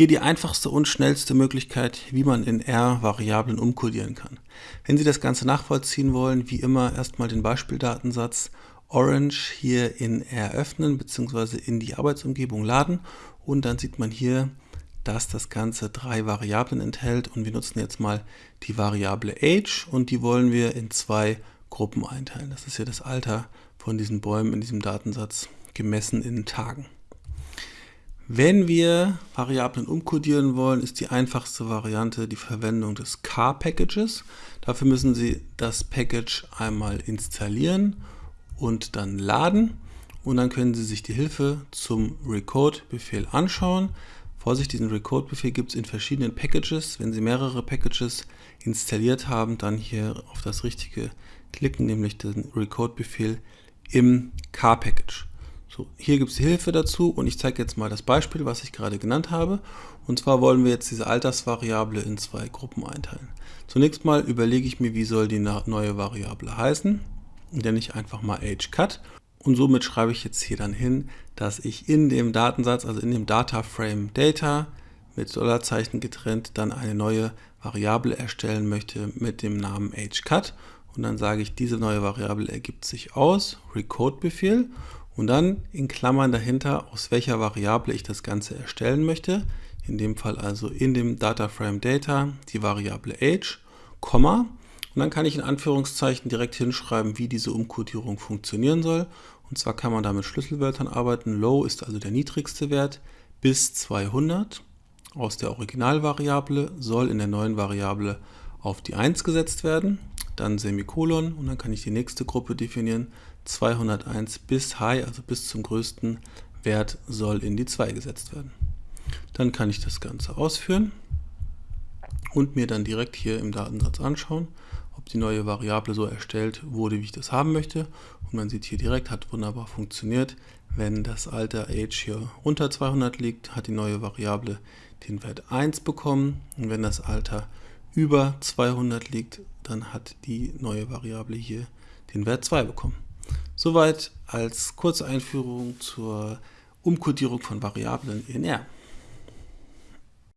Hier die einfachste und schnellste Möglichkeit, wie man in R Variablen umkodieren kann. Wenn Sie das Ganze nachvollziehen wollen, wie immer erstmal den Beispieldatensatz Orange hier in R öffnen bzw. in die Arbeitsumgebung laden und dann sieht man hier, dass das Ganze drei Variablen enthält und wir nutzen jetzt mal die Variable Age und die wollen wir in zwei Gruppen einteilen. Das ist hier das Alter von diesen Bäumen in diesem Datensatz gemessen in Tagen. Wenn wir Variablen umkodieren wollen, ist die einfachste Variante die Verwendung des car-Packages. Dafür müssen Sie das Package einmal installieren und dann laden und dann können Sie sich die Hilfe zum Recode-Befehl anschauen. Vorsicht, diesen Recode-Befehl gibt es in verschiedenen Packages. Wenn Sie mehrere Packages installiert haben, dann hier auf das richtige klicken, nämlich den Recode-Befehl im car-Package. So, hier gibt es Hilfe dazu und ich zeige jetzt mal das Beispiel, was ich gerade genannt habe. Und zwar wollen wir jetzt diese Altersvariable in zwei Gruppen einteilen. Zunächst mal überlege ich mir, wie soll die neue Variable heißen. Nenne ich einfach mal ageCut. Und somit schreibe ich jetzt hier dann hin, dass ich in dem Datensatz, also in dem DataFrame Data mit Dollarzeichen getrennt, dann eine neue Variable erstellen möchte mit dem Namen ageCut. Und dann sage ich, diese neue Variable ergibt sich aus Recode-Befehl und dann in Klammern dahinter, aus welcher Variable ich das Ganze erstellen möchte. In dem Fall also in dem DataFrame Data die Variable Age, Komma. Und dann kann ich in Anführungszeichen direkt hinschreiben, wie diese Umkodierung funktionieren soll. Und zwar kann man da mit Schlüsselwörtern arbeiten. Low ist also der niedrigste Wert bis 200 aus der Originalvariable soll in der neuen Variable auf die 1 gesetzt werden, dann Semikolon und dann kann ich die nächste Gruppe definieren, 201 bis High, also bis zum größten Wert, soll in die 2 gesetzt werden. Dann kann ich das Ganze ausführen und mir dann direkt hier im Datensatz anschauen, ob die neue Variable so erstellt wurde, wie ich das haben möchte. Und man sieht hier direkt, hat wunderbar funktioniert. Wenn das Alter Age hier unter 200 liegt, hat die neue Variable den Wert 1 bekommen. Und wenn das Alter über 200 liegt, dann hat die neue Variable hier den Wert 2 bekommen. Soweit als kurze Einführung zur Umkodierung von Variablen in R.